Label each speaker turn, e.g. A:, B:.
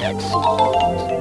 A: Excellent.